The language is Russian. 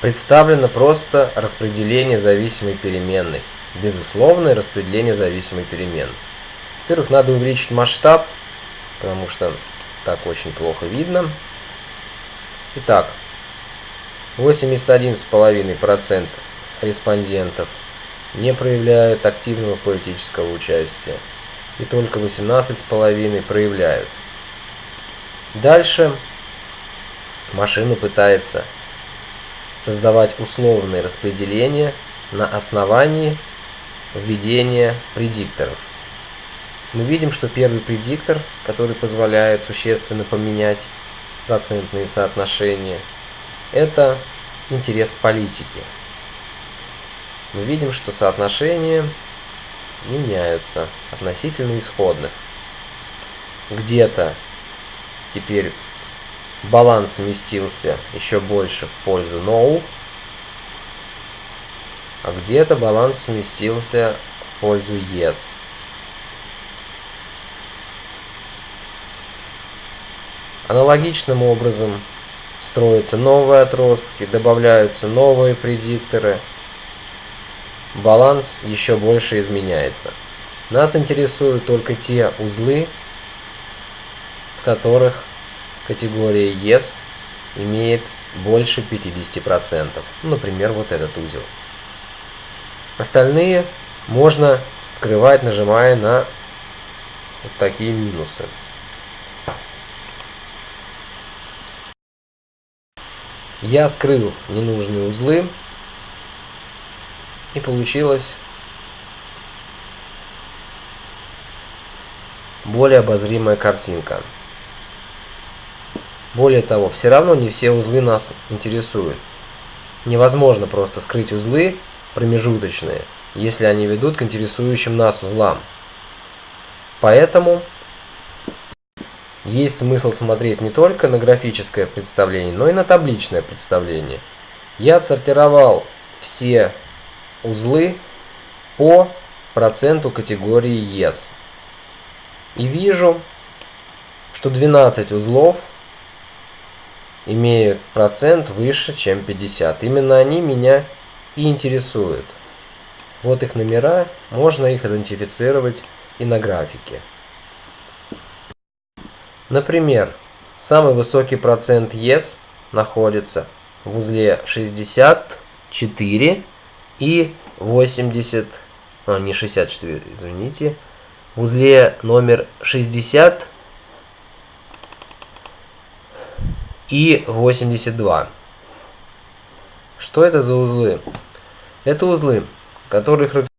представлено просто распределение зависимой переменной. Безусловное распределение зависимой переменной. Во-первых, надо увеличить масштаб, потому что так очень плохо видно. Итак, 81,5% респондентов не проявляют активного политического участия, и только 18,5% проявляют. Дальше машина пытается создавать условные распределения на основании введения предикторов. Мы видим, что первый предиктор, который позволяет существенно поменять процентные соотношения, это интерес к политике. Мы видим, что соотношения меняются относительно исходных. Где-то теперь баланс сместился еще больше в пользу no, а где-то баланс сместился в пользу yes. Аналогичным образом строятся новые отростки, добавляются новые предикторы. Баланс еще больше изменяется. Нас интересуют только те узлы, в которых категория Yes имеет больше 50%. Например, вот этот узел. Остальные можно скрывать, нажимая на вот такие минусы. Я скрыл ненужные узлы и получилось более обозримая картинка. Более того, все равно не все узлы нас интересуют. Невозможно просто скрыть узлы промежуточные, если они ведут к интересующим нас узлам. Поэтому есть смысл смотреть не только на графическое представление, но и на табличное представление. Я отсортировал все узлы по проценту категории Yes. И вижу, что 12 узлов имеют процент выше, чем 50. Именно они меня и интересуют. Вот их номера, можно их идентифицировать и на графике. Например, самый высокий процент Yes находится в узле 64 и 80, а не 64, извините, в узле номер 60 и 82. Что это за узлы? Это узлы, которые